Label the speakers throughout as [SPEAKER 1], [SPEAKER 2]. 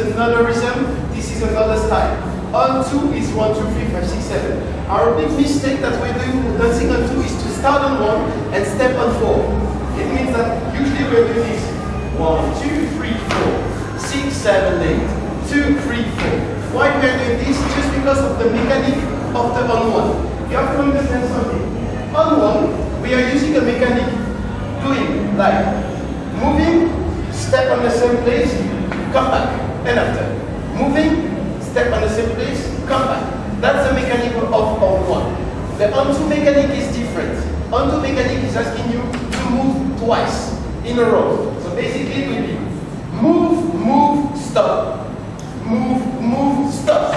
[SPEAKER 1] another rhythm, this is another style. On two is one, two, three, five, six, seven. Our big mistake that we're doing dancing on two is to start on one and step on four. It means that usually we're doing this. One, two, three, four, six, seven, eight. Two, three, four. Why we're doing this? Just because of the mechanic of the on one. You have to understand something. On one, we are using a mechanic doing like moving, step on the same place, come back, and after. Moving, step on the same place, come back. That's the mechanic of on one. The on two mechanic is different. On two mechanic is asking you to move twice in a row. So basically it will be move, move, stop. Move, move, stop.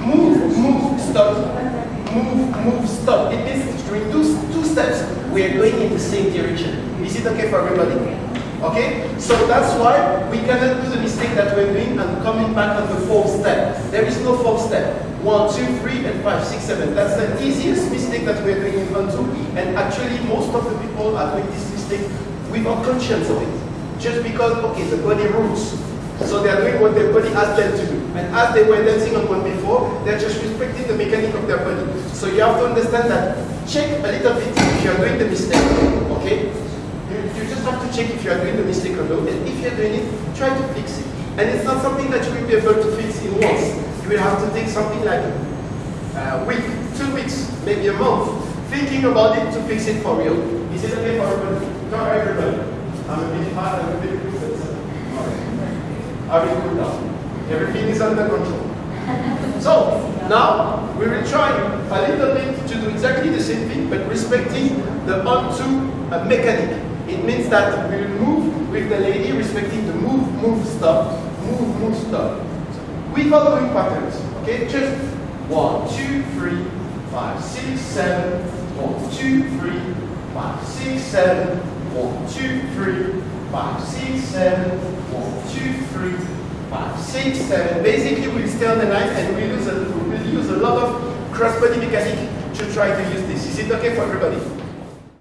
[SPEAKER 1] Move, move, stop. Move, move, stop. It means during two, two steps, we are going in the same direction. Is it okay for everybody? Okay? So that's why we cannot do the mistake that we're doing and coming back on the fourth step. There is no fourth step. One, two, three, and five, six, seven. That's the easiest mistake that we're doing in on two. And actually, most of the people are doing this mistake without conscience of it. Just because, okay, the body rules. So they are doing what their body asks them to do. And as they were dancing on one before, they're just respecting the mechanic of their body. So you have to understand that, check a little bit if you are doing the mistake, okay? You, you just have to check if you are doing the mistake or not. And if you're doing it, try to fix it. And it's not something that you will be able to fix in once. You will have to take something like a week, two weeks, maybe a month, thinking about it to fix it for real. Is it okay for everybody? Not everybody. I'm a bit hard, I'm a bit good, uh. I will cool down. Everything is under control. So, now we will try a little bit to do exactly the same thing, but respecting the on two uh, mechanic. It means that we will move with the lady respecting the move, move, stop, move, move, stop. Without doing patterns, okay? Just one, two, three, five, six, seven, one, two, three, five, six, seven, one, two, three, five, six, seven, one, two, three, five, six, seven. Basically, we'll stay on the line and we'll use a, we'll use a lot of cross-body mechanic to try to use this. Is it okay for everybody?